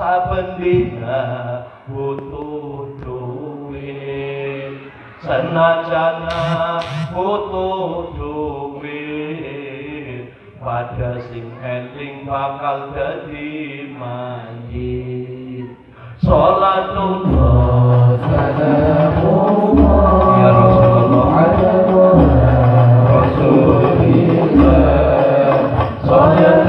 saben dina butuh duit. Senajana butuh duit pada sing eling bakal jadi mandi sholat ya rasulullah. Ala Rasulullah. salatullah